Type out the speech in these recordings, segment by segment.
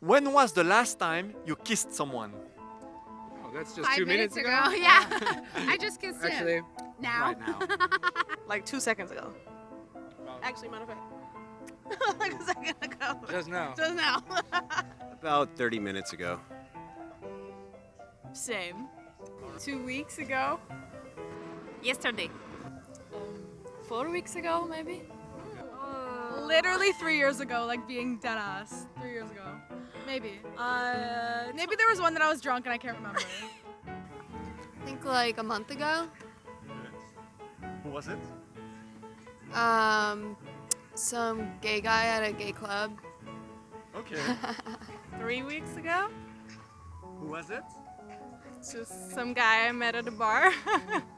When was the last time you kissed someone? Oh, that's just Five two minutes, minutes, ago. Yeah. I just kissed him. Actually, Now. right now. Like two seconds ago. Actually, matter of fact. like a second ago. Just now. Just now. About 30 minutes ago. Same. Two weeks ago. Yesterday. four weeks ago, maybe. Literally three years ago, like being dead ass. Three years ago. Maybe. Uh, Maybe there was one that I was drunk and I can't remember. I think like a month ago. Who was it? Um, some gay guy at a gay club. Okay. Three weeks ago. Who was it? Just some guy I met at a bar.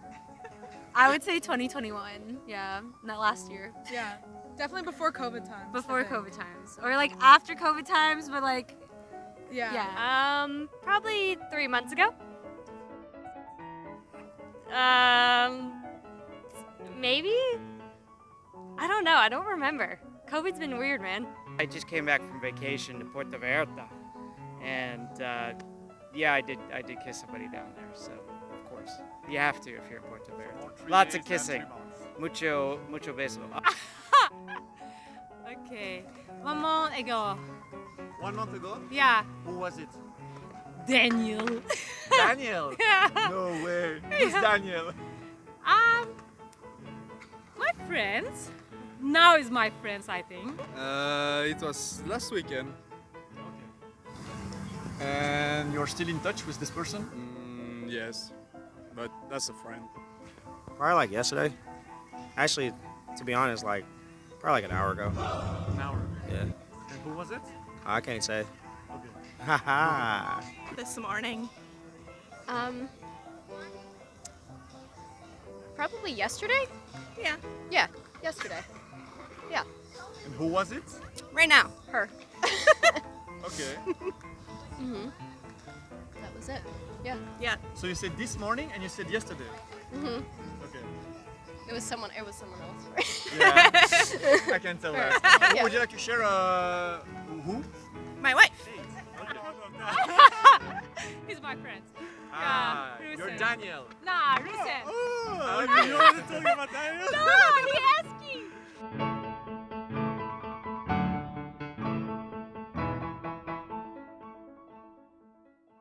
I would say 2021. Yeah, not last year. yeah. Definitely before COVID times. Before. COVID times, or like after COVID times, but like Yeah. yeah. Um, probably three months ago. Um, maybe? I don't know. I don't remember. COVID's been weird, man. I just came back from vacation to Puerto Vallarta, and uh, yeah, I did. I did kiss somebody down there. So of course, you have to if you're in Puerto Vallarta. Lots of kissing, mucho, mucho beso. Okay. One month ago. One month ago? Yeah. Who was it? Daniel. Daniel! yeah. No way. Who's Daniel? Um, my friends. Now is my friends, I think. Uh, it was last weekend. Okay. And you're still in touch with this person? Mm, yes, but that's a friend. Probably like yesterday. Actually, to be honest, like probably like an hour ago. An hour. Yeah. And who was it? I can't say. Okay. Haha. This morning. Um, probably yesterday. Yeah. Yeah, yesterday. Yeah. And who was it? Right now, her. Okay. Mhm. That was it. Yeah. So you said this morning and you said yesterday. Mhm. Okay. It was someone. It was someone else. Right? Yeah. I can tell that. Yeah. Would you like to share uh, who? My wife. He's my friend. Ah, Yeah, you're Daniel. Nah, listen. Oh, okay. you want to talk about Daniel? No, he asking.